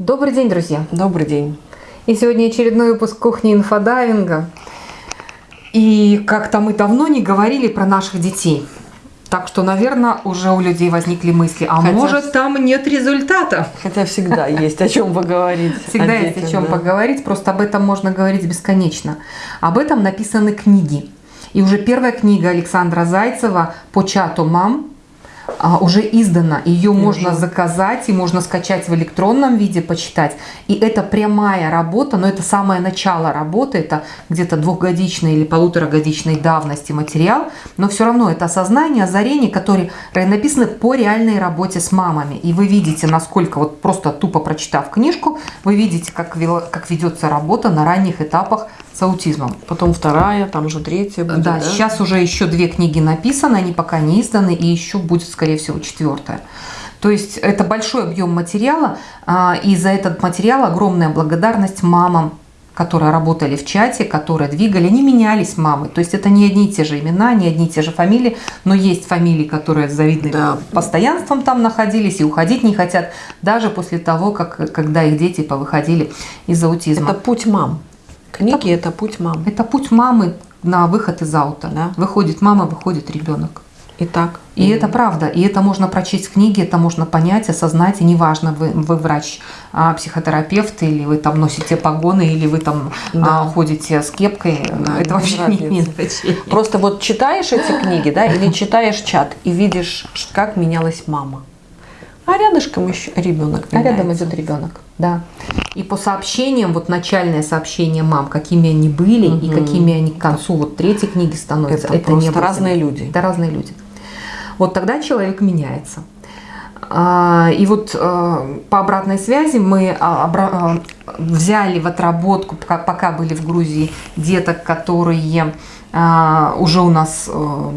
Добрый день, друзья! Добрый день! И сегодня очередной выпуск кухни инфодайвинга. И как-то мы давно не говорили про наших детей. Так что, наверное, уже у людей возникли мысли, а Хотя... может там нет результата? Хотя всегда есть о чем поговорить. Всегда есть о чем поговорить, просто об этом можно говорить бесконечно. Об этом написаны книги. И уже первая книга Александра Зайцева по чату мам а, уже издана. Ее можно заказать и можно скачать в электронном виде, почитать. И это прямая работа, но это самое начало работы, это где-то двухгодичной или полуторагодичной давности материал, но все равно это осознание, озарение, которые написаны по реальной работе с мамами. И вы видите, насколько, вот просто тупо прочитав книжку, вы видите, как, как ведется работа на ранних этапах с аутизмом. Потом вторая, там уже третья будет, да, да, сейчас уже еще две книги написаны, они пока не изданы, и еще будет, скорее всего, четвертая. То есть это большой объем материала, а, и за этот материал огромная благодарность мамам, которые работали в чате, которые двигали, они менялись мамы. То есть это не одни и те же имена, не одни и те же фамилии, но есть фамилии, которые с завидным да. постоянством там находились и уходить не хотят, даже после того, как, когда их дети повыходили из аутизма. Это путь мам. Книги это, это путь мамы. Это путь мамы на выход из аута. Да? Выходит мама, выходит ребенок. И так. И mm. это правда. И это можно прочесть в книге, это можно понять, осознать. И неважно, вы, вы врач, а, психотерапевт, или вы там носите погоны, или вы там да. а, ходите с кепкой. Да, это вообще не имеет значения. Просто вот читаешь эти книги, да, или читаешь чат и видишь, как менялась мама. А рядышком еще ребенок. А рядом идет ребенок, да. И по сообщениям, вот начальное сообщение мам, какими они были угу. и какими они к концу вот третьей книги становятся. Это, это не разные люди. Это разные люди. Вот тогда человек меняется. А, и вот э, по обратной связи мы а, э, взяли в отработку, пока были в Грузии, деток, которые а, уже у нас э,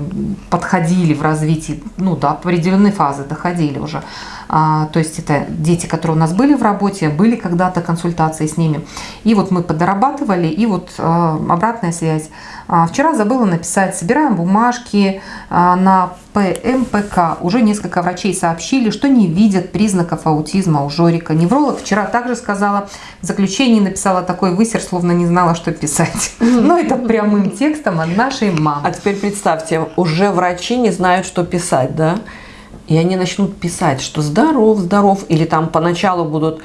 подходили в развитии, ну до определенной фазы доходили уже. А, то есть это дети, которые у нас были в работе, были когда-то консультации с ними. И вот мы подорабатывали, и вот э, обратная связь. А, вчера забыла написать, собираем бумажки на ПМПК. Уже несколько врачей сообщили, что не видят признаков аутизма у Жорика. Невролог вчера также сказала, в заключении написала такой высер, словно не знала, что писать. Но это прямым текстом от нашей мамы. А теперь представьте, уже врачи не знают, что писать, да? И они начнут писать, что здоров, здоров, или там поначалу будут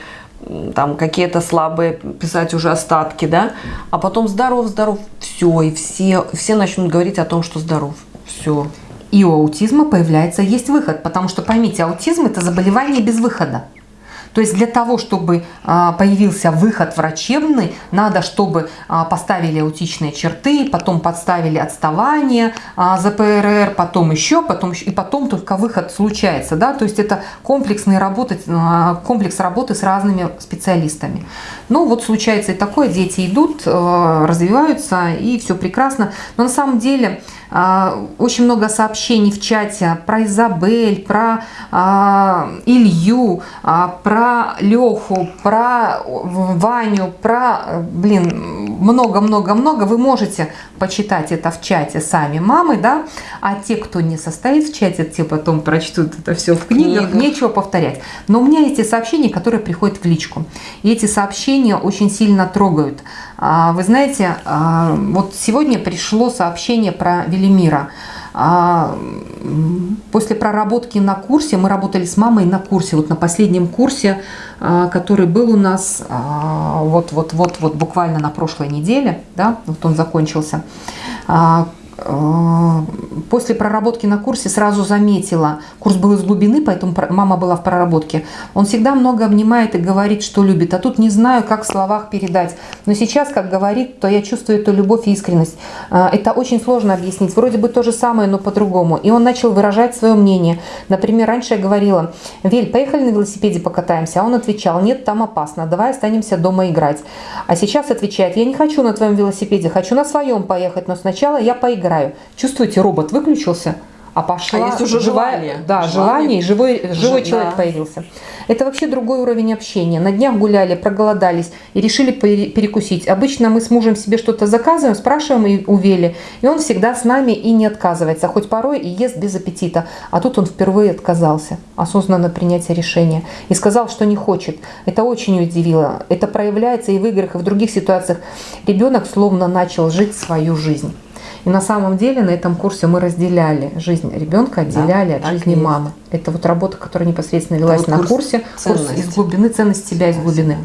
там какие-то слабые писать уже остатки, да, а потом здоров, здоров, все, и все, все начнут говорить о том, что здоров, все. И у аутизма появляется, есть выход, потому что, поймите, аутизм – это заболевание без выхода. То есть для того, чтобы а, появился выход врачебный, надо, чтобы а, поставили аутичные черты, потом подставили отставание а, за ПРР, потом еще, потом еще, и потом только выход случается. Да? То есть это комплексный работы, комплекс работы с разными специалистами. Ну вот случается и такое, дети идут, развиваются, и все прекрасно. Но на самом деле очень много сообщений в чате про Изабель, про Илью, про про Леху, про Ваню, про, блин, много-много-много. Вы можете почитать это в чате сами мамы, да, а те, кто не состоит в чате, те потом прочтут это все в книгах, Книга. нечего повторять. Но у меня есть сообщения, которые приходят в личку. И эти сообщения очень сильно трогают. А, вы знаете, а, вот сегодня пришло сообщение про Велимира. А, после проработки на курсе, мы работали с мамой на курсе, вот на последнем курсе, а, который был у нас вот-вот-вот-вот а, буквально на прошлой неделе, да, вот он закончился, Э, после проработки на курсе сразу заметила, курс был из глубины, поэтому мама была в проработке. Он всегда много обнимает и говорит, что любит, а тут не знаю, как в словах передать. Но сейчас, как говорит, то я чувствую эту любовь и искренность. Э, это очень сложно объяснить. Вроде бы то же самое, но по-другому. И он начал выражать свое мнение. Например, раньше я говорила, Вель, поехали на велосипеде покатаемся. А он отвечал, нет, там опасно, давай останемся дома играть. А сейчас отвечает, я не хочу на твоем велосипеде, хочу на своем поехать, но сначала я поиграю играю. Чувствуете, робот выключился, а пошла А есть уже живая, желание. да, Желание. желание, и живой, живой Ж- человек да. появился. Это вообще другой уровень общения. На днях гуляли, проголодались и решили пере- перекусить. Обычно мы с мужем себе что-то заказываем, спрашиваем и у Вели, и он всегда с нами и не отказывается, хоть порой и ест без аппетита. А тут он впервые отказался, осознанно принятие решения, и сказал, что не хочет. Это очень удивило. Это проявляется и в играх, и в других ситуациях. Ребенок словно начал жить свою жизнь. И на самом деле на этом курсе мы разделяли жизнь ребенка, отделяли от так жизни есть. мамы. Это вот работа, которая непосредственно велась вот на курс курсе, курс ценность. из глубины, ценность себя из глубины.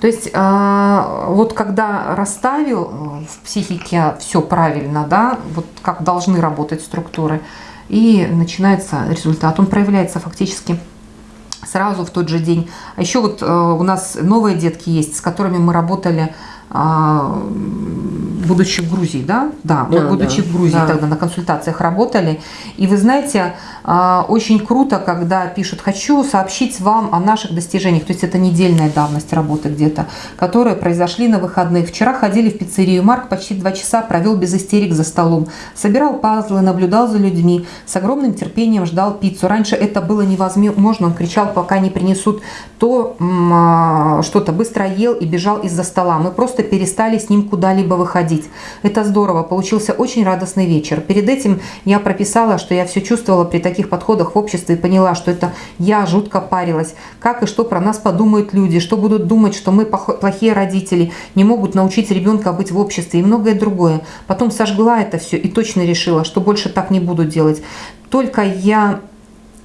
То есть а, вот когда расставил э, в психике все правильно, да, вот как должны работать структуры, и начинается результат. Он проявляется фактически сразу в тот же день. А еще вот э, у нас новые детки есть, с которыми мы работали, будучи в Грузии, да? Да, мы А, будучи да, в Грузии да. тогда на консультациях работали. И вы знаете, а, очень круто, когда пишут, хочу сообщить вам о наших достижениях. То есть это недельная давность работы где-то, которые произошли на выходных. Вчера ходили в пиццерию. Марк почти два часа провел без истерик за столом. Собирал пазлы, наблюдал за людьми. С огромным терпением ждал пиццу. Раньше это было невозможно. Он кричал, пока не принесут то а, что-то. Быстро ел и бежал из-за стола. Мы просто перестали с ним куда-либо выходить. Это здорово. Получился очень радостный вечер. Перед этим я прописала, что я все чувствовала при таких подходах в обществе и поняла, что это я жутко парилась. Как и что про нас подумают люди, что будут думать, что мы плохие родители, не могут научить ребенка быть в обществе и многое другое. Потом сожгла это все и точно решила, что больше так не буду делать. Только я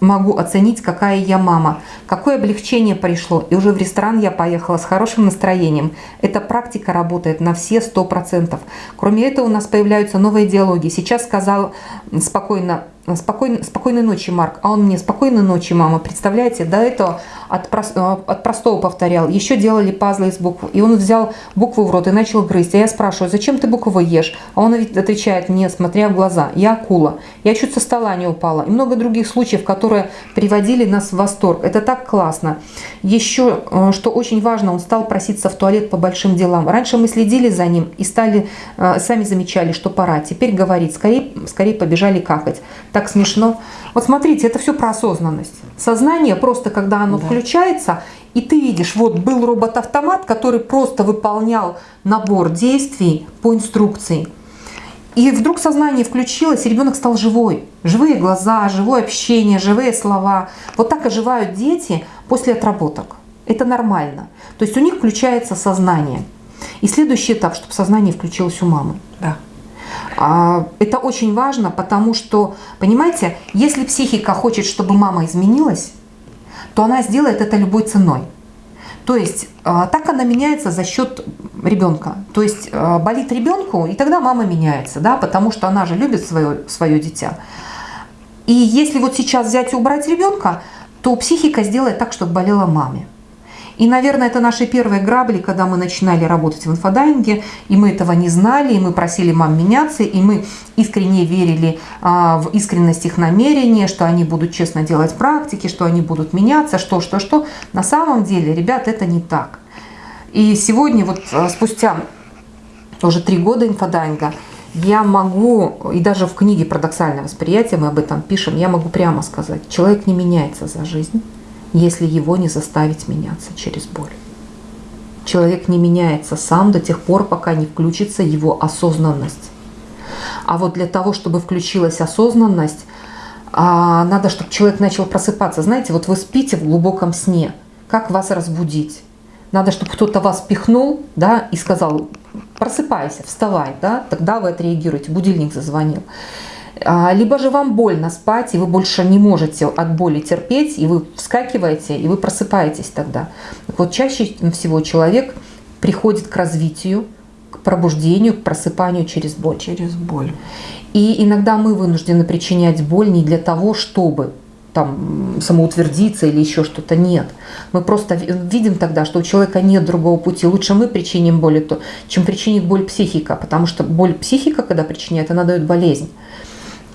могу оценить, какая я мама. Какое облегчение пришло. И уже в ресторан я поехала с хорошим настроением. Эта практика работает на все 100%. Кроме этого у нас появляются новые диалоги. Сейчас сказал спокойно, спокойно, спокойной ночи, Марк. А он мне спокойной ночи, мама. Представляете, до этого от, э, от простого повторял. Еще делали пазлы из букв. И он взял букву в рот и начал грызть. А я спрашиваю, зачем ты буквы ешь? А он отвечает мне, смотря в глаза. Я акула. Я чуть со стола не упала. И много других случаев, которые приводили нас в восторг. Это так классно. Еще, э, что очень важно, он стал проситься в туалет по большим делам. Раньше мы следили за ним и стали, э, сами замечали, что пора. Теперь говорит, скорее, скорее побежали какать. Смешно. Вот смотрите, это все про осознанность. Сознание просто, когда оно Да. включается, и ты видишь, вот был робот-автомат, который просто выполнял набор действий по инструкции. И вдруг сознание включилось, и ребенок стал живой. Живые глаза, живое общение, живые слова. Вот так оживают дети после отработок. Это нормально. То есть у них включается сознание. И следующий этап, чтобы сознание включилось у мамы. Да. А, Это очень важно, потому что, понимаете, если психика хочет, чтобы мама изменилась, то она сделает это любой ценой. То есть а, так она меняется за счет ребенка. То есть а, болит ребенку, и тогда мама меняется, да, потому что она же любит свое, свое дитя. И если вот сейчас взять и убрать ребенка, то психика сделает так, чтобы болела мама. И, наверное, это наши первые грабли, когда мы начинали работать в инфодайвинге, и мы этого не знали, и мы просили мам меняться, и мы искренне верили а, в искренность их намерения, что они будут честно делать практики, что они будут меняться, что, что, что. На самом деле, ребят, это не так. И сегодня, вот а, спустя уже три года инфодайвинга, я могу, и даже в книге «Парадоксальное восприятие» мы об этом пишем, я могу прямо сказать, человек не меняется за жизнь, если его не заставить меняться через боль. Человек не меняется сам до тех пор, пока не включится его осознанность. А вот для того, чтобы включилась осознанность, а, надо, чтобы человек начал просыпаться. Знаете, вот вы спите в глубоком сне. Как вас разбудить? Надо, чтобы кто-то вас пихнул, да, и сказал, просыпайся, вставай, да, тогда вы отреагируете, будильник зазвонил. А, Либо же вам больно спать, и вы больше не можете от боли терпеть, и вы вскакиваете, и вы просыпаетесь тогда. Так вот чаще всего человек приходит к развитию, к пробуждению, к просыпанию через боль. Через боль. И иногда мы вынуждены причинять боль не для того, чтобы там самоутвердиться или еще что-то. Нет. Мы просто ви- видим тогда, что у человека нет другого пути. Лучше мы причиним боль, чем причинит боль психика. Потому что боль психика, когда причиняет, она дает болезнь.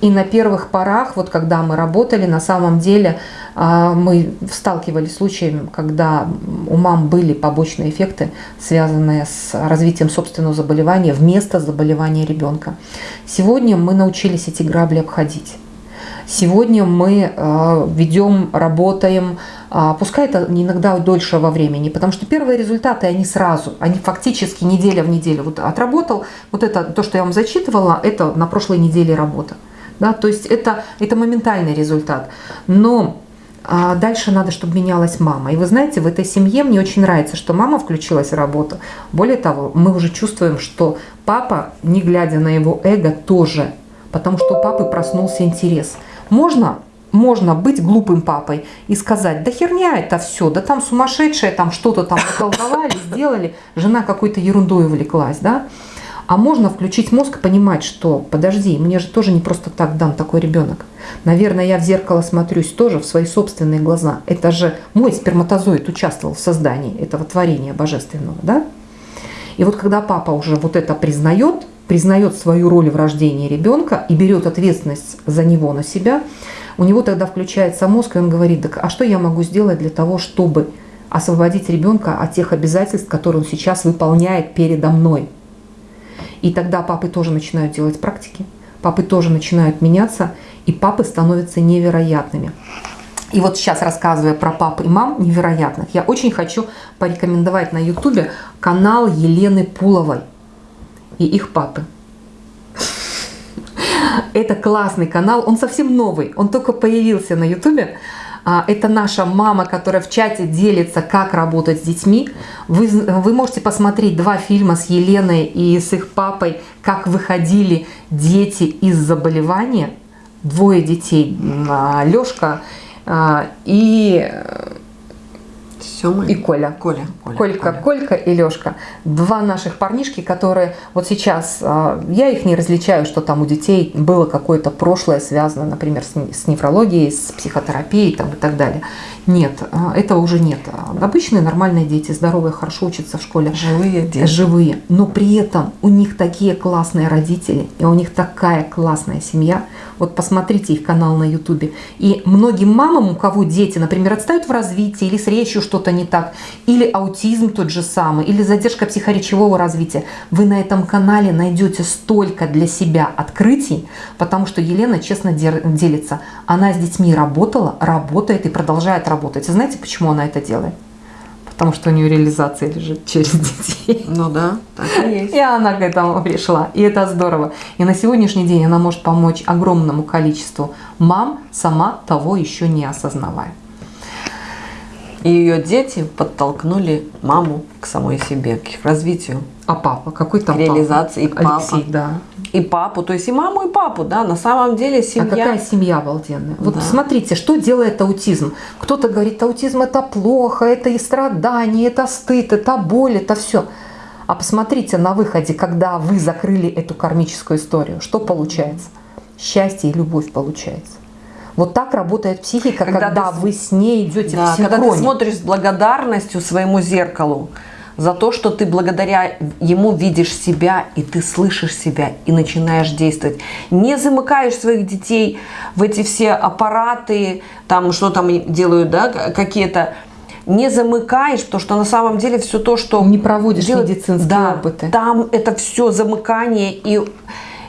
И на первых порах, вот когда мы работали, на самом деле а, мы сталкивались с случаями, когда у мам были побочные эффекты, связанные с развитием собственного заболевания вместо заболевания ребенка. Сегодня мы научились эти грабли обходить. Сегодня мы э, ведем, работаем, э, пускай это иногда дольше во времени, потому что первые результаты, они сразу, они фактически неделя в неделю. Вот отработал, вот это, то, что я вам зачитывала, это на прошлой неделе работа. Да, то есть это, это моментальный результат. Но а дальше надо, чтобы менялась мама. И вы знаете, в этой семье мне очень нравится, что мама включилась в работу. Более того, мы уже чувствуем, что папа, не глядя на его эго, тоже. Потому что у папы проснулся интерес. Можно можно быть глупым папой и сказать, да херня это все, да там сумасшедшая, там что-то там околдовали, сделали, жена какой-то ерундой увлеклась, да. А можно включить мозг и понимать, что подожди, мне же тоже не просто так дан такой ребенок. Наверное, я в зеркало смотрюсь тоже в свои собственные глаза. Это же мой сперматозоид участвовал в создании этого творения божественного, да? И вот когда папа уже вот это признает, признает свою роль в рождении ребенка и берет ответственность за него на себя, у него тогда включается мозг, и он говорит, так а что я могу сделать для того, чтобы освободить ребенка от тех обязательств, которые он сейчас выполняет передо мной? И тогда папы тоже начинают делать практики, папы тоже начинают меняться, и папы становятся невероятными. И вот сейчас, рассказывая про пап и мам невероятных, я очень хочу порекомендовать на ютубе канал Елены Пуловой и их папы. Это классный канал, он совсем новый, он только появился на ютубе. А, это наша мама, которая в чате делится, как работать с детьми. Вы, вы можете посмотреть два фильма с Еленой и с их папой, как выходили дети из заболевания. Двое детей, а, Лешка а, и Сёма и Коля. Коля. Коля. Колька, Коля. Колька и Лешка. Два наших парнишки, которые вот сейчас, а, я их не различаю, что там у детей было какое-то прошлое связано, например, с нефрологией, с психотерапией там, и так далее. Нет, а, этого уже нет. Обычные нормальные дети, здоровые, хорошо учатся в школе. Живые дети. Живые. Но при этом у них такие классные родители, и у них такая классная семья. Вот посмотрите их канал на ютубе. И многим мамам, у кого дети, например, отстают в развитии или с речью что-то не так, или аутизм тот же самый, или задержка психоречевого развития, вы на этом канале найдете столько для себя открытий, потому что Елена честно делится. Она с детьми работала, работает и продолжает работать. Знаете, почему она это делает? Потому что у нее реализация лежит через детей. Ну да, так и есть. И она к этому пришла, и это здорово. И на сегодняшний день она может помочь огромному количеству мам, сама того еще не осознавая. И ее дети подтолкнули маму к самой себе, к развитию. А папа? Какой там к реализации. папа? И папа. Алексей, да. И папу, то есть и маму, и папу, да, на самом деле семья. А какая семья обалденная. Вот да. смотрите, что делает аутизм. Кто-то говорит, аутизм это плохо, это и страдание, это стыд, это боль, это все. А посмотрите на выходе, когда вы закрыли эту кармическую историю, что получается? Счастье и любовь получается. Вот так работает психика, когда, когда ты, вы с ней идете да, в синхроне. Когда ты смотришь с благодарностью своему зеркалу за то, что ты благодаря ему видишь себя, и ты слышишь себя, и начинаешь действовать. Не замыкаешь своих детей в эти все аппараты, там что там делают, да, какие-то не замыкаешь, потому что на самом деле все то, что... Не проводишь делает, медицинские да, опыты. Там это все замыкание. И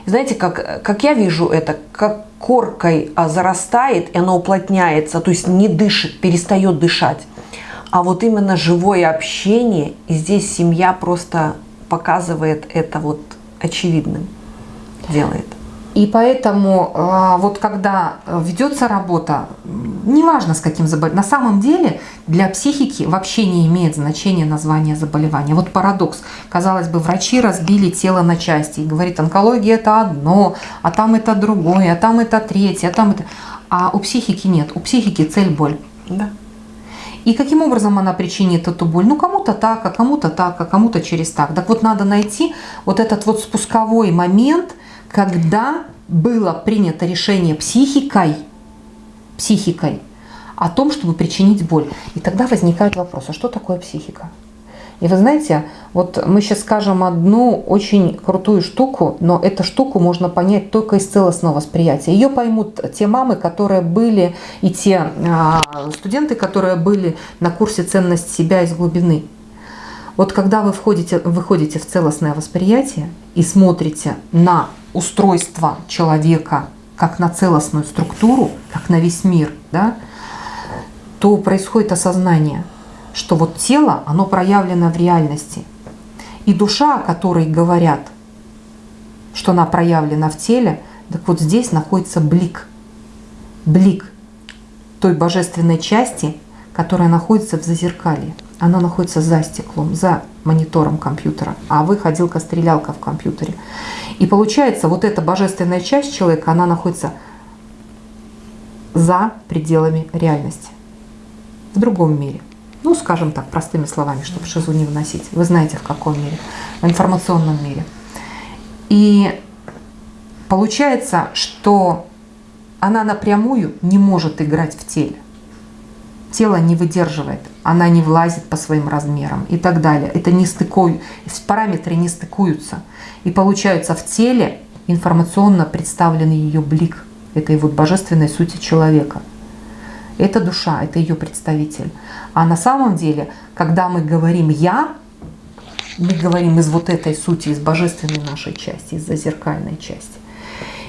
знаете, как, как я вижу это, как коркой а, зарастает, и оно уплотняется, то есть не дышит, перестает дышать. А вот именно живое общение, и здесь семья просто показывает это вот очевидным, делает. И поэтому а, вот когда ведется работа, неважно с каким заболеванием, на самом деле для психики вообще не имеет значения название заболевания. Вот парадокс. Казалось бы, врачи разбили тело на части и говорит, онкология это одно, а там это другое, а там это третье, а там это... А у психики нет. У психики цель боль. Да. И каким образом она причинит эту боль? Ну, кому-то так, а кому-то так, а кому-то через так. Так вот, надо найти вот этот вот спусковой момент, когда было принято решение психикой, психикой о том, чтобы причинить боль. И тогда возникает вопрос, а что такое психика? И вы знаете, вот мы сейчас скажем одну очень крутую штуку, но эту штуку можно понять только из целостного восприятия. Ее поймут те мамы, которые были, и те а, студенты, которые были на курсе «Ценность себя из глубины». Вот когда вы входите, выходите в целостное восприятие и смотрите на устройство человека как на целостную структуру, как на весь мир, да, то происходит осознание, что вот тело, оно проявлено в реальности. И душа, о которой говорят, что она проявлена в теле, так вот здесь находится блик. Блик той божественной части, которая находится в зазеркалье. Она находится за стеклом, за монитором компьютера, а вы ходилка-стрелялка в компьютере. И получается, вот эта божественная часть человека, она находится за пределами реальности, в другом мире. Ну, скажем так, простыми словами, чтобы шизу не вносить. Вы знаете, в каком мире? В информационном мире. И получается, что она напрямую не может играть в теле. Тело не выдерживает, она не влазит по своим размерам и так далее. Это не стыкуют, параметры не стыкуются. И получается в теле информационно представлен ее блик этой вот божественной сути человека. Это душа, это ее представитель. А на самом деле, когда мы говорим «я», мы говорим из вот этой сути, из божественной нашей части, из зазеркальной части.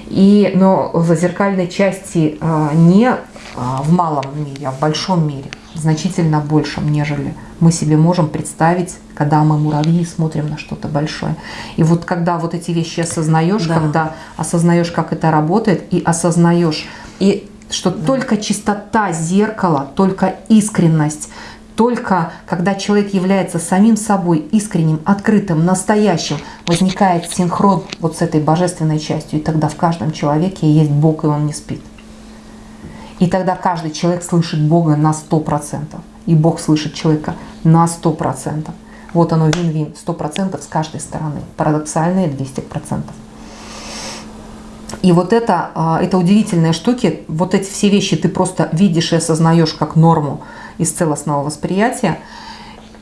И, но в зазеркальной части а, не а, в малом мире, а в большом мире, значительно большем, нежели мы себе можем представить, когда мы муравьи смотрим на что-то большое. И вот когда вот эти вещи осознаешь, да. когда осознаешь, как это работает, и осознаешь, и что да. только чистота зеркала, только искренность, только когда человек является самим собой, искренним, открытым, настоящим, возникает синхрон вот с этой божественной частью. И тогда в каждом человеке есть Бог, и он не спит. И тогда каждый человек слышит Бога на 100%. И Бог слышит человека на 100%. Вот оно вин-вин, 100% с каждой стороны. Парадоксальные 200%. И вот это, а, это удивительные штуки, вот эти все вещи ты просто видишь и осознаешь как норму из целостного восприятия.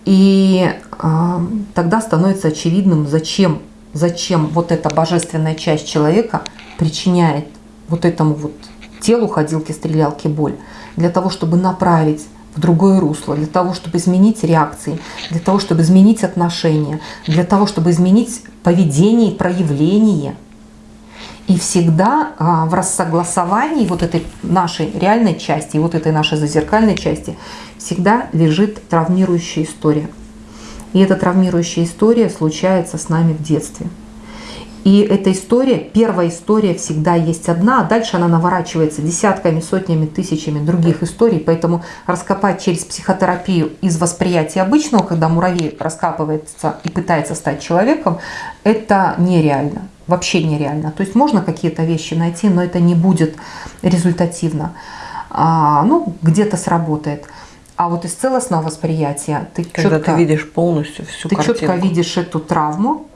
И э, тогда становится очевидным, зачем, зачем вот эта божественная часть человека причиняет вот этому вот телу ходилки-стрелялки боль. Для того, чтобы направить в другое русло, для того, чтобы изменить реакции, для того, чтобы изменить отношения, для того, чтобы изменить поведение и проявление – и всегда а, в рассогласовании вот этой нашей реальной части и вот этой нашей зазеркальной части всегда лежит травмирующая история. И эта травмирующая история случается с нами в детстве. И эта история, первая история всегда есть одна, а дальше она наворачивается десятками, сотнями, тысячами других историй. Поэтому раскопать через психотерапию из восприятия обычного, когда муравей раскапывается и пытается стать человеком, это нереально. Вообще нереально. То есть можно какие-то вещи найти, но это не будет результативно. А, ну, где-то сработает. А вот из целостного восприятия ты Когда четко, ты видишь полностью всю ты картинку. четко видишь эту травму,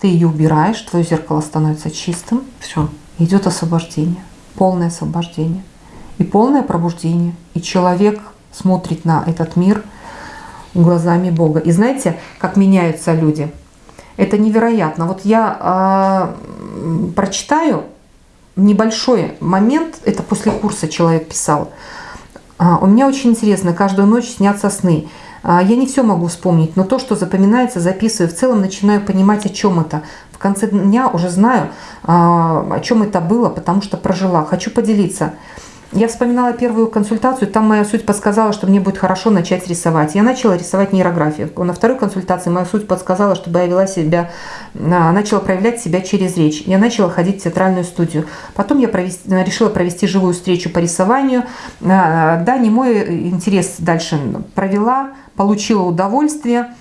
ты ее убираешь, твое зеркало становится чистым. Все. Идет освобождение, полное освобождение и полное пробуждение. И человек смотрит на этот мир глазами Бога. И знаете, как меняются люди? Это невероятно. Вот я э, прочитаю небольшой момент, это после курса человек писал. А, у меня очень интересно, каждую ночь снятся сны. А, я не все могу вспомнить, но то, что запоминается, записываю. В целом начинаю понимать, о чем это. В конце дня уже знаю, о чем это было, потому что прожила. Хочу поделиться. Я вспоминала первую консультацию, там моя суть подсказала, что мне будет хорошо начать рисовать. Я начала рисовать нейрографию. На второй консультации моя суть подсказала, чтобы я вела себя, а, начала проявлять себя через речь. Я начала ходить в театральную студию. Потом я провести, решила провести живую встречу по рисованию. Да, не мой интерес дальше провела, получила удовольствие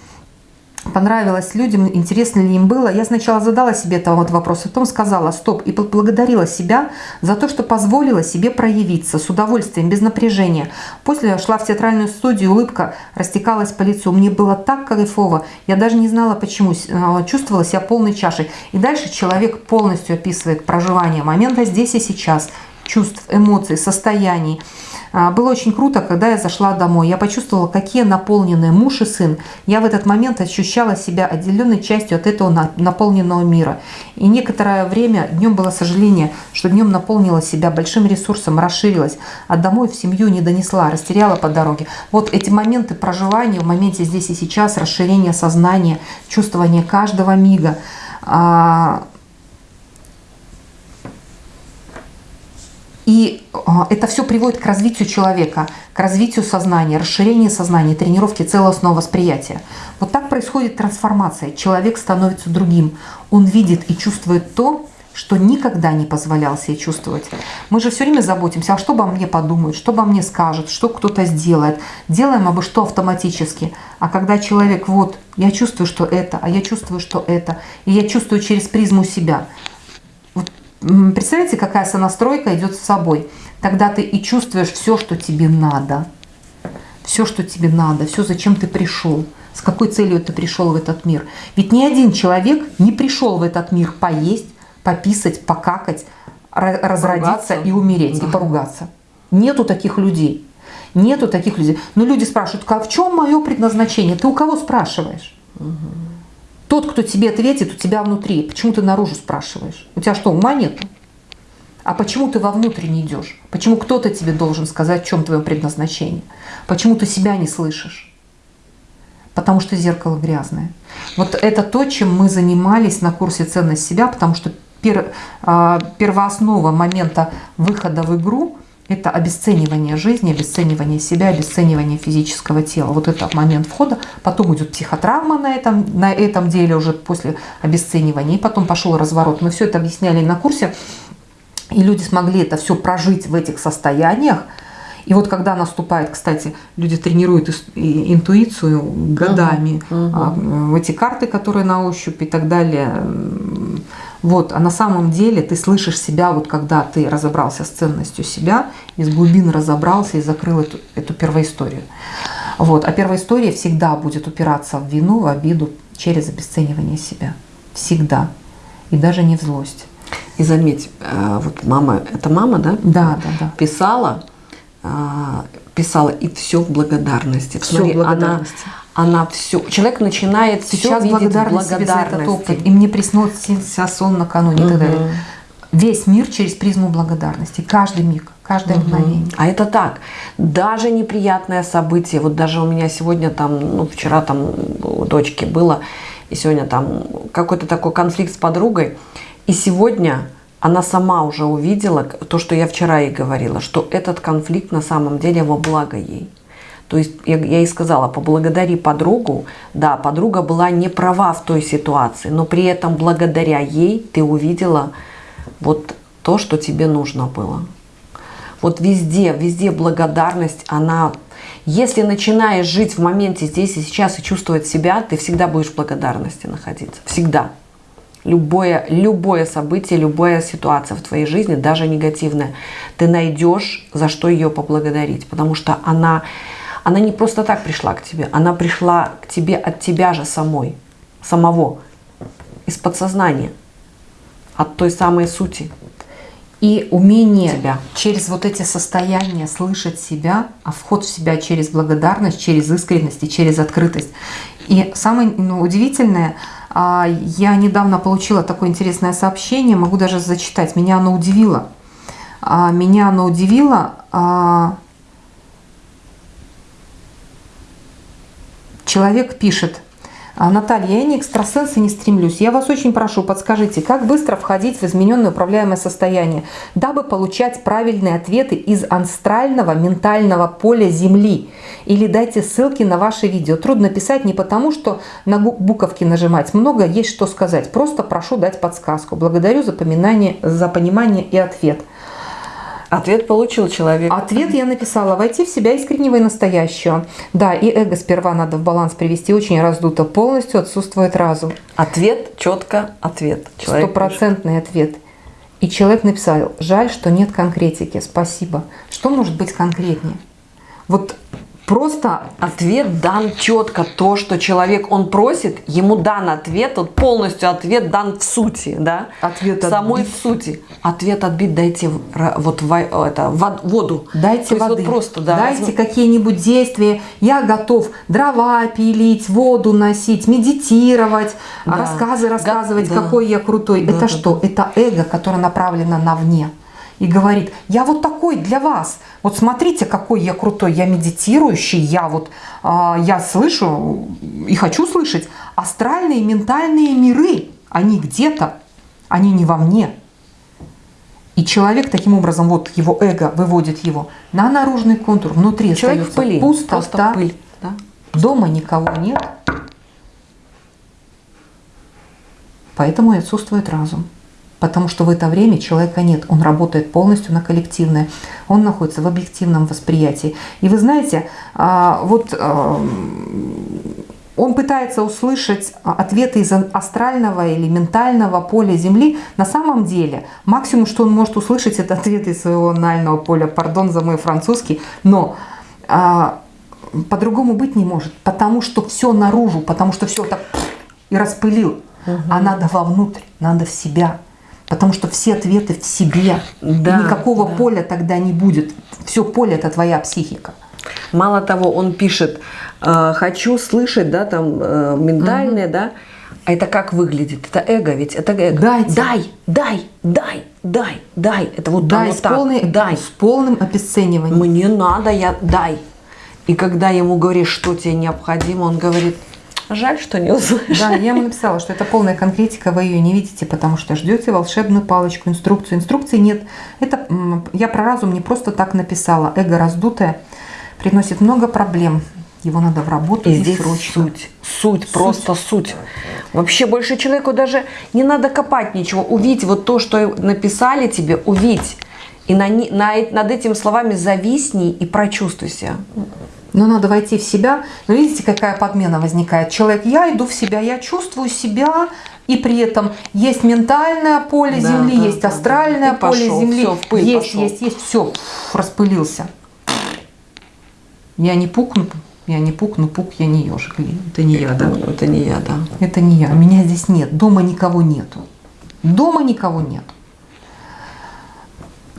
понравилось людям, интересно ли им было. Я сначала задала себе этот вот вопрос, а потом сказала стоп и поблагодарила себя за то, что позволила себе проявиться с удовольствием, без напряжения. После я шла в театральную студию, улыбка растекалась по лицу. Мне было так кайфово, я даже не знала почему, а, чувствовала себя полной чашей. И дальше человек полностью описывает проживание момента здесь и сейчас, чувств, эмоций, состояний. А, было очень круто, когда я зашла домой. Я почувствовала, какие наполненные муж и сын. Я в этот момент ощущала себя отделенной частью от этого наполненного мира. И некоторое время днем было сожаление, что днем наполнила себя большим ресурсом, расширилась, а домой в семью не донесла, растеряла по дороге. Вот эти моменты проживания в моменте здесь и сейчас, расширение сознания, чувствование каждого мига, И а, это все приводит к развитию человека, к развитию сознания, расширению сознания, тренировке целостного восприятия. Вот так происходит трансформация. Человек становится другим. Он видит и чувствует то, что никогда не позволял себе чувствовать. Мы же все время заботимся, а что обо мне подумают, что обо мне скажут, что кто-то сделает. Делаем обо что автоматически. А когда человек, вот, я чувствую, что это, а я чувствую, что это, и я чувствую через призму себя. Представляете, какая сонастройка идет с собой. Тогда ты и чувствуешь все, что тебе надо. Все, что тебе надо, все, зачем ты пришел с какой целью ты пришел в этот мир. Ведь ни один человек не пришел в этот мир поесть, пописать, покакать, разродиться поругаться. и умереть, да. и поругаться. Нету таких людей. Нету таких людей. Но люди спрашивают, а в чем мое предназначение? Ты у кого спрашиваешь? Угу. Тот, кто тебе ответит, у тебя внутри. Почему ты наружу спрашиваешь? У тебя что, ума нету? А почему ты вовнутрь не идешь? Почему кто-то тебе должен сказать, в чем твое предназначение? Почему ты себя не слышишь? Потому что зеркало грязное. Вот это то, чем мы занимались на курсе «Ценность себя», потому что пер, а, первооснова момента выхода в игру – это обесценивание жизни, обесценивание себя, обесценивание физического тела. Вот это момент входа. Потом идет психотравма на этом, на этом деле уже после обесценивания. И потом пошел разворот. Мы все это объясняли на курсе. И люди смогли это все прожить в этих состояниях. И вот когда наступает, кстати, люди тренируют интуицию годами, угу, угу. эти карты, которые на ощупь и так далее, вот, а на самом деле ты слышишь себя, вот когда ты разобрался с ценностью себя, из глубин разобрался и закрыл эту, эту первоисторию. Вот, а первоистория всегда будет упираться в вину, в обиду через обесценивание себя. Всегда. И даже не в злость. И заметь, э, вот мама, это мама, да? Да, да, да. Писала, э, писала и все в благодарности. Все Смотри, в благодарности. Она, она все, человек начинает Сейчас все благодарность, благодарность за этот опыт. И мне приснился сон накануне угу. далее. Весь мир через призму благодарности. Каждый миг, каждое угу. мгновение. А это так. Даже неприятное событие. Вот даже у меня сегодня там, ну вчера там у дочки было, и сегодня там какой-то такой конфликт с подругой. И сегодня она сама уже увидела то, что я вчера ей говорила, что этот конфликт на самом деле во благо ей. То есть я, я ей сказала, поблагодари подругу. Да, подруга была не права в той ситуации, но при этом благодаря ей ты увидела вот то, что тебе нужно было. Вот везде, везде благодарность, она... Если начинаешь жить в моменте здесь и сейчас и чувствовать себя, ты всегда будешь в благодарности находиться. Всегда. Любое, любое событие, любая ситуация в твоей жизни, даже негативная, ты найдешь, за что ее поблагодарить. Потому что она она не просто так пришла к тебе, она пришла к тебе от тебя же самой, самого, из подсознания, от той самой сути. И умение тебя. через вот эти состояния слышать себя, а вход в себя через благодарность, через искренность и через открытость. И самое ну, удивительное, а, я недавно получила такое интересное сообщение, могу даже зачитать, меня оно удивило. А, меня оно удивило, Человек пишет, «А, Наталья, я не экстрасенс и не стремлюсь. Я вас очень прошу, подскажите, как быстро входить в измененное управляемое состояние, дабы получать правильные ответы из анастрального ментального поля Земли? Или дайте ссылки на ваши видео. Трудно писать не потому, что на буковки нажимать. Много есть что сказать. Просто прошу дать подсказку. Благодарю за, поминание, за понимание и ответ. Ответ получил человек. Ответ я написала. Войти в себя искреннего и настоящего. Да, и эго сперва надо в баланс привести. Очень раздуто. Полностью отсутствует разум. Ответ, четко ответ. Стопроцентный ответ. И человек написал, жаль, что нет конкретики. Спасибо. Что может быть конкретнее? Вот просто ответ дан четко. То, что человек, он просит, ему дан ответ, вот полностью ответ дан в сути, да? Ответ в самой отбит. сути. Ответ отбит, дайте вот в, это, воду. Дайте воды. Вот просто, да, дайте возьми... какие-нибудь действия. Я готов дрова пилить, воду носить, медитировать, да. рассказы рассказывать, да. какой я крутой. Да, Это да, что? Да. Это эго, которое направлено на вне и говорит, я вот такой для вас. Вот смотрите, какой я крутой, я медитирующий, я вот, э, я слышу и хочу слышать. Астральные, ментальные миры, они где-то, они не во мне. И человек таким образом, вот его эго выводит его на наружный контур, внутри Человек в остается пыли, пустота, просто пыль. Да? дома никого нет, поэтому и отсутствует разум. Потому что в это время человека нет, он работает полностью на коллективное, он находится в объективном восприятии. И вы знаете, а, вот а, он пытается услышать ответы из астрального или ментального поля Земли. На самом деле, максимум, что он может услышать, это ответы из своего анального поля. Пардон за мой французский. Но а, по-другому быть не может, потому что все наружу, потому что все так и распылил. Угу. А надо вовнутрь, надо в себя. Потому что все ответы в себе. Да, никакого да. поля тогда не будет. Все поле это твоя психика. Мало того, он пишет, э, хочу слышать, да, там, э, ментальное, угу. да, а это как выглядит? Это эго, ведь это эго. Дайте. Дай, дай, дай, дай, дай. Это вот дай, с, так. Полной, дай. с полным обесцениванием. Мне надо, я дай. И когда ему говоришь, что тебе необходимо, он говорит, жаль, что не услышал. Да, я ему написала, что это полная конкретика, вы ее не видите, потому что ждете волшебную палочку, инструкцию. Инструкции нет. Это я про разум не просто так написала. Эго раздутое приносит много проблем. Его надо в работу и, и здесь срочно. суть. Суть, просто суть. Вообще больше человеку даже не надо копать ничего. Увидеть вот то, что написали тебе, увидеть. И на, на, над этими словами зависни и прочувствуй себя. Но надо войти в себя. Но видите, какая подмена возникает. Человек, я иду в себя, я чувствую себя, и при этом есть ментальное поле да, Земли, да, есть астральное да, поле пошел, Земли, все, пыль есть, пошел. есть, есть, все, распылился. Я не пукну, я не пукну, пук, я не ежик. Это не я, да? Это не я, да. Это не я. Меня здесь нет. Дома никого нету. Дома никого нет.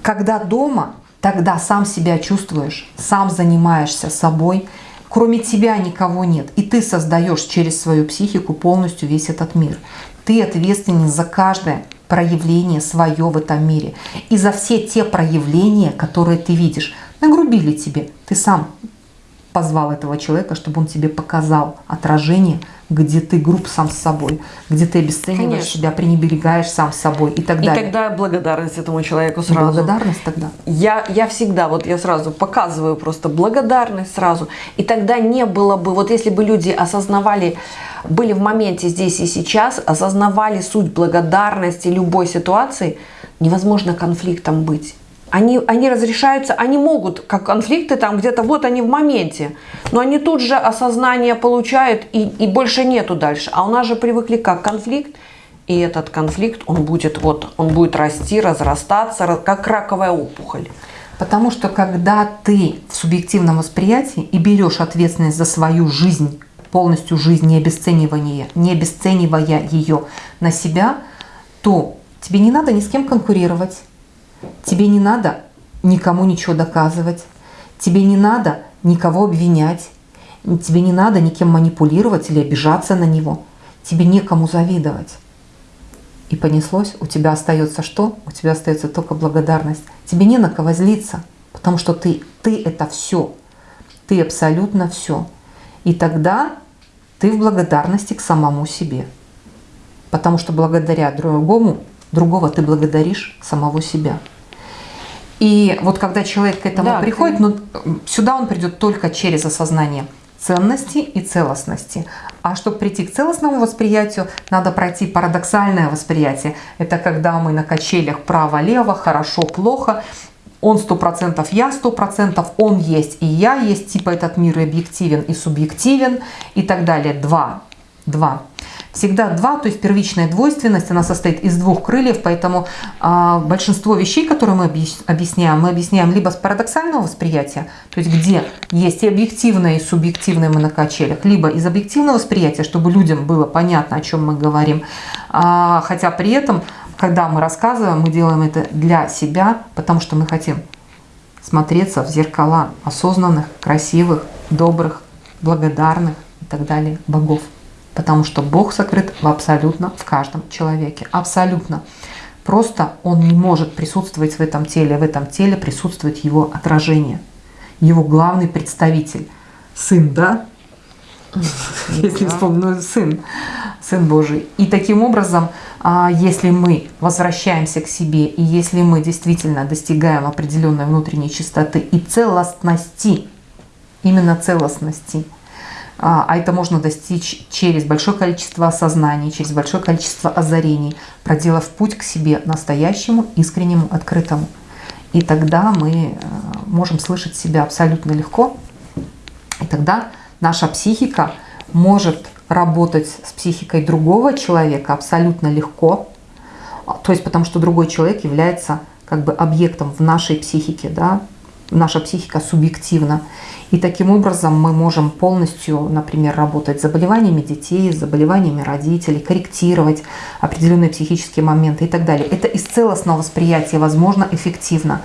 Когда дома, тогда сам себя чувствуешь, сам занимаешься собой, кроме тебя никого нет. И ты создаешь через свою психику полностью весь этот мир. Ты ответственен за каждое проявление свое в этом мире. И за все те проявления, которые ты видишь. Нагрубили тебе. Ты сам позвал этого человека, чтобы он тебе показал отражение, где ты груб сам с собой, где ты обесцениваешь Конечно. себя, пренебрегаешь сам с собой и так далее. И тогда благодарность этому человеку сразу. Благодарность тогда. Я, я всегда, вот я сразу показываю просто благодарность сразу. И тогда не было бы, вот если бы люди осознавали, были в моменте здесь и сейчас, осознавали суть благодарности любой ситуации, невозможно конфликтом быть они, они разрешаются, они могут, как конфликты там где-то, вот они в моменте, но они тут же осознание получают и, и больше нету дальше. А у нас же привыкли как конфликт, и этот конфликт, он будет, вот, он будет расти, разрастаться, как раковая опухоль. Потому что когда ты в субъективном восприятии и берешь ответственность за свою жизнь, полностью жизнь, не обесценивая, не обесценивая ее на себя, то тебе не надо ни с кем конкурировать, Тебе не надо никому ничего доказывать. Тебе не надо никого обвинять. Тебе не надо никем манипулировать или обижаться на него. Тебе некому завидовать. И понеслось, у тебя остается что? У тебя остается только благодарность. Тебе не на кого злиться, потому что ты, ты это все. Ты абсолютно все. И тогда ты в благодарности к самому себе. Потому что благодаря другому, другого ты благодаришь самого себя. И вот когда человек к этому да, приходит, ты... ну, сюда он придет только через осознание ценности и целостности. А чтобы прийти к целостному восприятию, надо пройти парадоксальное восприятие. Это когда мы на качелях право-лево, хорошо-плохо, он сто процентов, я сто процентов, он есть и я есть, типа этот мир объективен и субъективен и так далее. Два. Два всегда два, то есть первичная двойственность, она состоит из двух крыльев, поэтому а, большинство вещей, которые мы объясняем, мы объясняем либо с парадоксального восприятия, то есть где есть и объективное, и субъективное мы на качелях, либо из объективного восприятия, чтобы людям было понятно, о чем мы говорим, а, хотя при этом, когда мы рассказываем, мы делаем это для себя, потому что мы хотим смотреться в зеркала осознанных, красивых, добрых, благодарных и так далее богов. Потому что Бог сокрыт в абсолютно в каждом человеке. Абсолютно. Просто он не может присутствовать в этом теле. В этом теле присутствует его отражение. Его главный представитель. Сын, да? Если вспомню, сын. Сын Божий. И таким образом, а, если мы возвращаемся к себе, и если мы действительно достигаем определенной внутренней чистоты и целостности, именно целостности, а, а это можно достичь через большое количество осознаний, через большое количество озарений, проделав путь к себе настоящему, искреннему, открытому. И тогда мы э, можем слышать себя абсолютно легко. И тогда наша психика может работать с психикой другого человека абсолютно легко. То есть потому что другой человек является как бы объектом в нашей психике, да, наша психика субъективна. И таким образом мы можем полностью, например, работать с заболеваниями детей, с заболеваниями родителей, корректировать определенные психические моменты и так далее. Это из целостного восприятия возможно эффективно.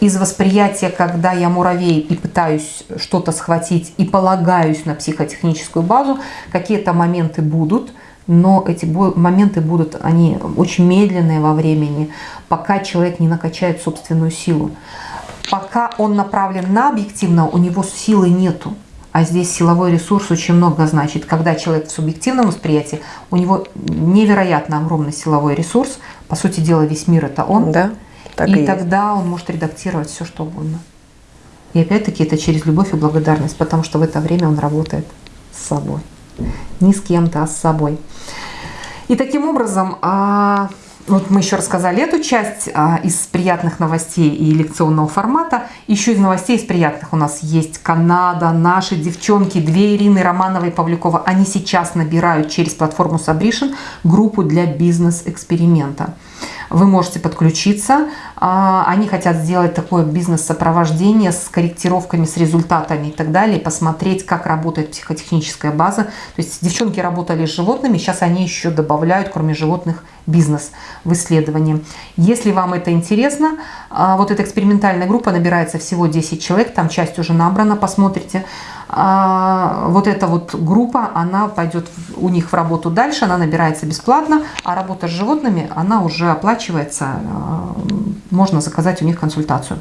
Из восприятия, когда я муравей и пытаюсь что-то схватить и полагаюсь на психотехническую базу, какие-то моменты будут, но эти моменты будут, они очень медленные во времени, пока человек не накачает собственную силу пока он направлен на объективно, у него силы нету. А здесь силовой ресурс очень много значит. Когда человек в субъективном восприятии, у него невероятно огромный силовой ресурс. По сути дела, весь мир это он. Да, так и, и тогда он может редактировать все, что угодно. И опять-таки это через любовь и благодарность, потому что в это время он работает с собой. Не с кем-то, а с собой. И таким образом, а, вот мы еще рассказали эту часть а, из приятных новостей и лекционного формата. Еще из новостей из приятных у нас есть Канада, наши девчонки, две Ирины Романовой и Павлюкова. Они сейчас набирают через платформу Sabrition группу для бизнес-эксперимента вы можете подключиться. А, они хотят сделать такое бизнес-сопровождение с корректировками, с результатами и так далее, посмотреть, как работает психотехническая база. То есть девчонки работали с животными, сейчас они еще добавляют, кроме животных, бизнес в исследовании. Если вам это интересно, а, вот эта экспериментальная группа набирается всего 10 человек, там часть уже набрана, посмотрите а, вот эта вот группа, она пойдет у них в работу дальше, она набирается бесплатно, а работа с животными, она уже оплачивается, а, можно заказать у них консультацию.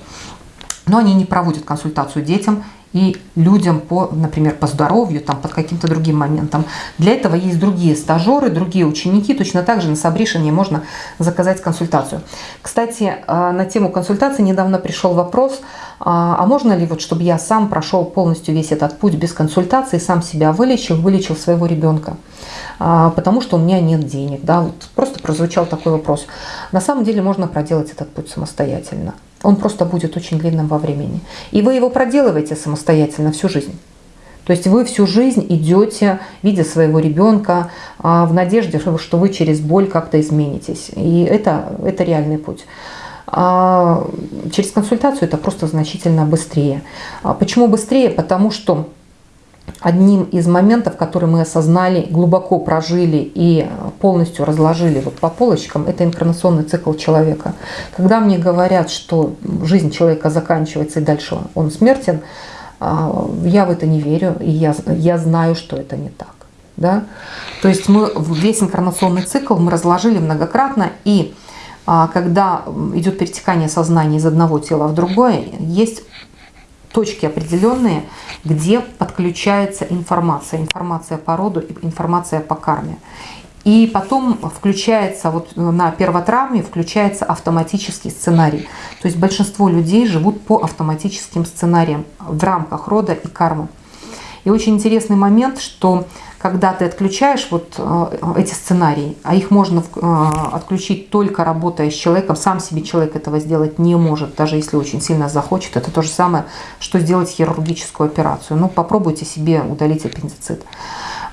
Но они не проводят консультацию детям и людям по, например, по здоровью, там, под каким-то другим моментом. Для этого есть другие стажеры, другие ученики. Точно так же на Сабришине можно заказать консультацию. Кстати, а, на тему консультации недавно пришел вопрос, а, а можно ли, вот, чтобы я сам прошел полностью весь этот путь без консультации, сам себя вылечил, вылечил своего ребенка? А, потому что у меня нет денег. Да? Вот просто прозвучал такой вопрос. На самом деле можно проделать этот путь самостоятельно он просто будет очень длинным во времени. И вы его проделываете самостоятельно всю жизнь. То есть вы всю жизнь идете, видя своего ребенка, а, в надежде, что вы через боль как-то изменитесь. И это, это реальный путь. А через консультацию это просто значительно быстрее. А почему быстрее? Потому что одним из моментов, который мы осознали, глубоко прожили и полностью разложили вот по полочкам, это инкарнационный цикл человека. Когда мне говорят, что жизнь человека заканчивается и дальше он смертен, а, я в это не верю, и я, я знаю, что это не так. Да? То есть мы весь инкарнационный цикл мы разложили многократно, и а, когда идет перетекание сознания из одного тела в другое, есть точки определенные, где подключается информация. Информация по роду, информация по карме. И потом включается, вот на первотравме включается автоматический сценарий. То есть большинство людей живут по автоматическим сценариям в рамках рода и кармы. И очень интересный момент, что когда ты отключаешь вот э, эти сценарии, а их можно э, отключить только работая с человеком, сам себе человек этого сделать не может, даже если очень сильно захочет. Это то же самое, что сделать хирургическую операцию. Ну, попробуйте себе удалить аппендицит.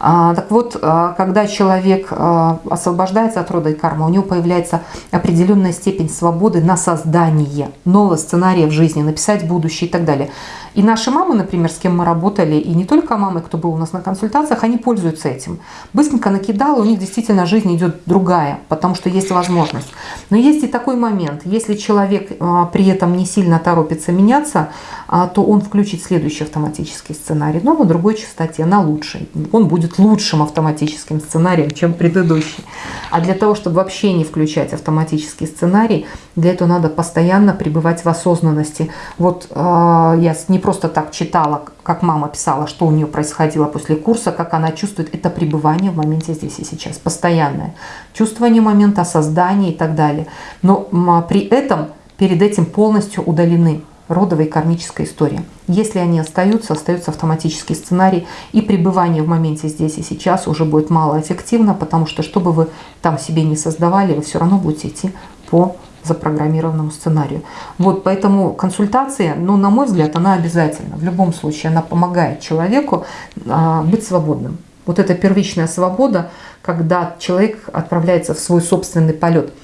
А, так вот, а, когда человек освобождается от рода и кармы, у него появляется определенная степень свободы на создание нового сценария в жизни, написать будущее и так далее. И наши мамы, например, с кем мы работали, и не только мамы, кто был у нас на консультациях, они пользуются этим. Быстренько накидала, у них действительно жизнь идет другая, потому что есть возможность. Но есть и такой момент, если человек при этом не сильно торопится меняться, то он включит следующий автоматический сценарий, но на другой частоте, на лучший. Он будет лучшим автоматическим сценарием, чем предыдущий. А для того, чтобы вообще не включать автоматический сценарий, для этого надо постоянно пребывать в осознанности. Вот я не, просто так читала, как мама писала, что у нее происходило после курса, как она чувствует это пребывание в моменте здесь и сейчас, постоянное. Чувствование момента, создание и так далее. Но при этом перед этим полностью удалены родовая и кармическая история. Если они остаются, остается автоматический сценарий, и пребывание в моменте здесь и сейчас уже будет малоэффективно, потому что, что бы вы там себе не создавали, вы все равно будете идти по запрограммированному сценарию. Вот поэтому консультация, ну, на мой взгляд, она обязательна. В любом случае, она помогает человеку а, быть свободным. Вот эта первичная свобода, когда человек отправляется в свой собственный полет –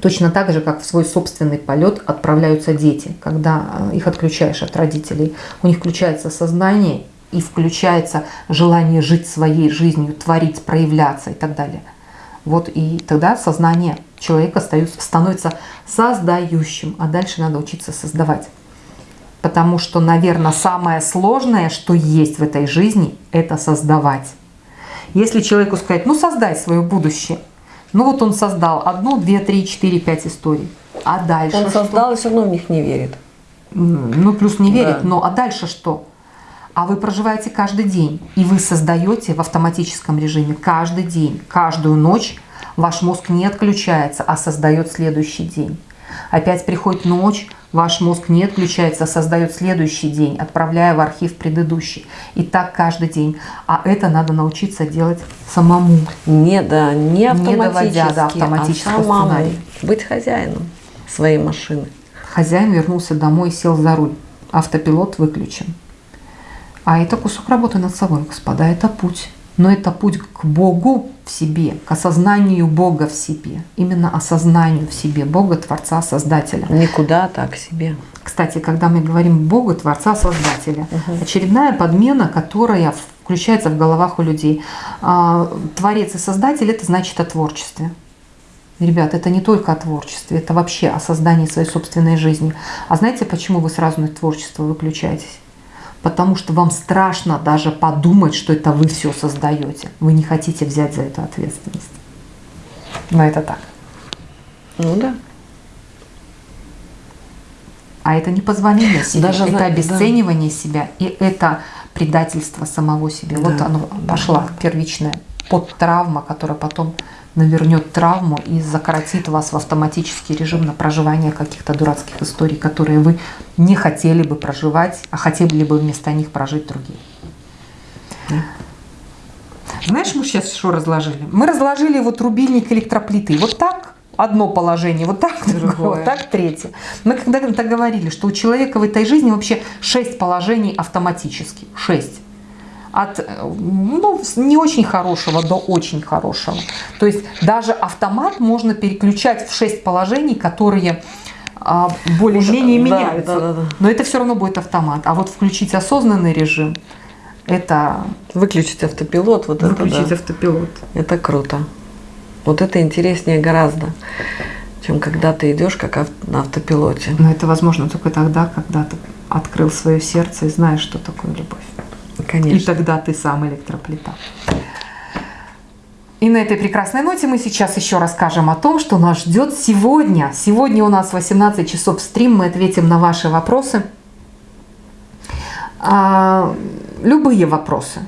Точно так же, как в свой собственный полет отправляются дети, когда э, их отключаешь от родителей. У них включается сознание и включается желание жить своей жизнью, творить, проявляться и так далее. Вот и тогда сознание человека становится создающим, а дальше надо учиться создавать. Потому что, наверное, самое сложное, что есть в этой жизни, это создавать. Если человеку сказать, ну создай свое будущее – ну вот он создал одну, две, три, четыре, пять историй. А дальше Он создал и все равно в них не верит. Ну плюс не верит, да. но а дальше что? А вы проживаете каждый день, и вы создаете в автоматическом режиме каждый день, каждую ночь. Ваш мозг не отключается, а создает следующий день. Опять приходит ночь, Ваш мозг не отключается, а создает следующий день, отправляя в архив предыдущий. И так каждый день. А это надо научиться делать самому. Не, да, не автоматически, не доводя до автоматического а самому сценария. Быть хозяином своей машины. Хозяин вернулся домой и сел за руль. Автопилот выключен. А это кусок работы над собой, господа, это путь. Но это путь к Богу в себе, к осознанию Бога в себе. Именно осознанию в себе Бога, Творца, Создателя. Никуда так к себе. Кстати, когда мы говорим Бога, Творца, Создателя, угу. очередная подмена, которая включается в головах у людей. А, Творец и Создатель – это значит о творчестве. Ребят, это не только о творчестве, это вообще о создании своей собственной жизни. А знаете, почему вы сразу на творчество выключаетесь? Потому что вам страшно даже подумать, что это вы все создаете. Вы не хотите взять за это ответственность. Но это так. Ну да. А это не позволение себе, даже это обесценивание да. себя, и это предательство самого себе. Да, вот оно да. пошла первичная подтравма, которая потом навернет травму и закоротит вас в автоматический режим на проживание каких-то дурацких историй, которые вы не хотели бы проживать, а хотели бы вместо них прожить другие. Знаешь, мы сейчас что разложили? Мы разложили вот рубильник электроплиты. Вот так одно положение, вот так другое, вот так третье. Мы когда-то говорили, что у человека в этой жизни вообще шесть положений автоматически. Шесть от ну, не очень хорошего до очень хорошего. То есть даже автомат можно переключать в 6 положений, которые а, более-менее меняются. Да, да, да. Но это все равно будет автомат. А вот включить осознанный режим, это... Выключить автопилот. Вот выключить это, да. автопилот. Это круто. Вот это интереснее гораздо, чем когда ты идешь как на автопилоте. Но это возможно только тогда, когда ты открыл свое сердце и знаешь, что такое любовь. Конечно. И тогда ты сам электроплита. И на этой прекрасной ноте мы сейчас еще расскажем о том, что нас ждет сегодня. Сегодня у нас 18 часов стрим, мы ответим на ваши вопросы. А, любые вопросы.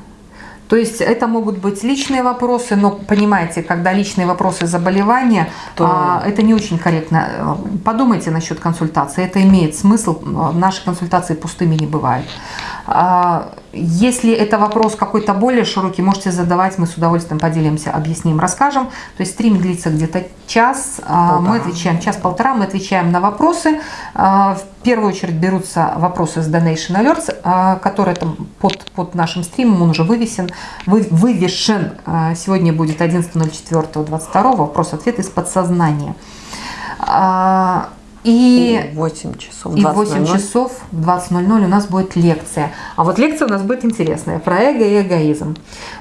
То есть это могут быть личные вопросы, но понимаете, когда личные вопросы заболевания, то... а, это не очень корректно. Подумайте насчет консультации, это имеет смысл, наши консультации пустыми не бывают. А, если это вопрос какой-то более широкий, можете задавать, мы с удовольствием поделимся, объясним, расскажем. То есть стрим длится где-то час, а, полтора. мы отвечаем, час-полтора, мы отвечаем на вопросы. А, в первую очередь берутся вопросы с Donation Alerts, которые там под, под нашим стримом, он уже вывесен, вы, вывешен. Сегодня будет 11.04.22, вопрос-ответ из подсознания. И, и 8 часов. И 8 часов в 20.00 у нас будет лекция. А вот лекция у нас будет интересная про эго и эгоизм.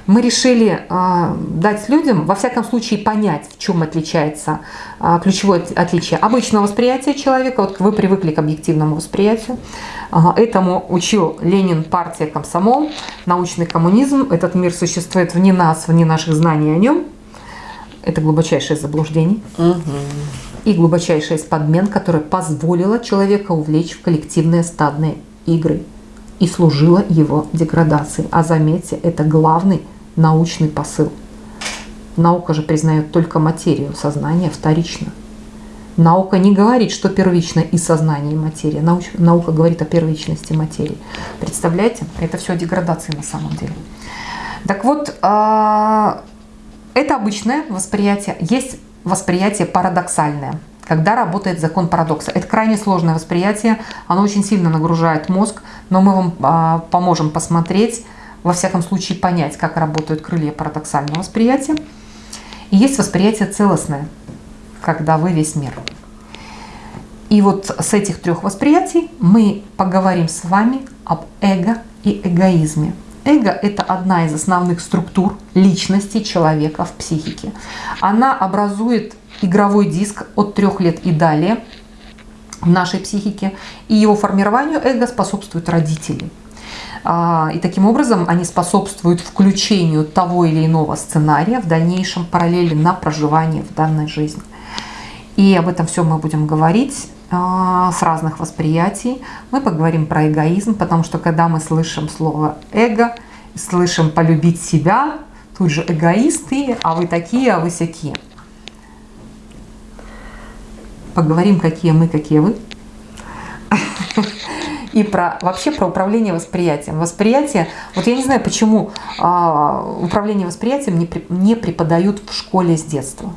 Мы решили э, дать людям, во всяком случае, понять, в чем отличается э, ключевое отличие обычного восприятия человека. Вот вы привыкли к объективному восприятию. Э, этому учил Ленин, партия, комсомол, научный коммунизм. Этот мир существует вне нас, вне наших знаний о нем. Это глубочайшее заблуждение. Угу и глубочайшая из которая позволила человека увлечь в коллективные стадные игры. и служила его деградации. А заметьте, это главный научный посыл. Наука же признает только материю, сознание вторично. Наука не говорит, что первично и сознание, и материя. Науч, наука говорит о первичности материи. Представляете? Это все деградации на самом деле. Так вот, а, это обычное восприятие. Есть восприятие парадоксальное, когда работает закон парадокса. Это крайне сложное восприятие, оно очень сильно нагружает мозг, но мы вам а, поможем посмотреть, во всяком случае понять, как работают крылья парадоксального восприятия. И есть восприятие целостное, когда вы весь мир. И вот с этих трех восприятий мы поговорим с вами об эго и эгоизме. Эго – это одна из основных структур личности человека в психике. Она образует игровой диск от трех лет и далее в нашей психике, и его формированию эго способствуют родители. А, и таким образом они способствуют включению того или иного сценария в дальнейшем параллели на проживание в данной жизни. И об этом все мы будем говорить с разных восприятий. Мы поговорим про эгоизм, потому что когда мы слышим слово эго, слышим полюбить себя, тут же эгоисты, а вы такие, а вы всякие. Поговорим, какие мы, какие вы. И про вообще про управление восприятием. Восприятие, вот я не знаю, почему а, управление восприятием не, не преподают в школе с детства.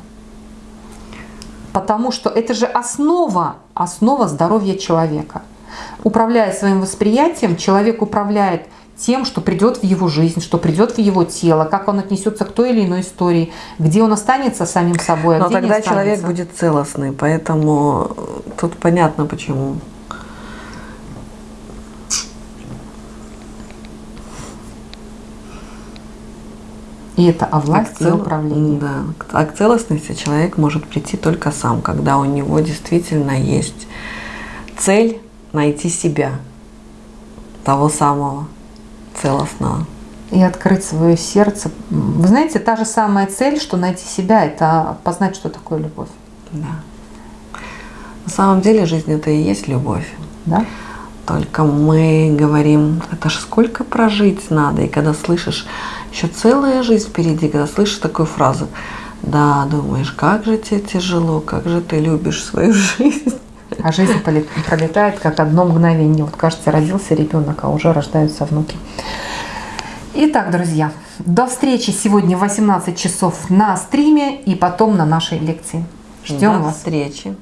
Потому что это же основа, основа здоровья человека. Управляя своим восприятием, человек управляет тем, что придет в его жизнь, что придет в его тело, как он отнесется к той или иной истории, где он останется самим собой, а Но где тогда не человек будет целостный, поэтому тут понятно почему. И это о власти цел... и управлении. Да. А к целостности человек может прийти только сам, когда у него действительно есть цель найти себя, того самого целостного. И открыть свое сердце. Вы знаете, та же самая цель, что найти себя, это познать, что такое любовь. Да. На самом деле жизнь это и есть любовь. Да? Только мы говорим, это ж сколько прожить надо. И когда слышишь, еще целая жизнь впереди, когда слышишь такую фразу, да, думаешь, как же тебе тяжело, как же ты любишь свою жизнь. А жизнь пролетает как одно мгновение. Вот кажется, родился ребенок, а уже рождаются внуки. Итак, друзья, до встречи сегодня в 18 часов на стриме и потом на нашей лекции. Ждем до вас. встречи.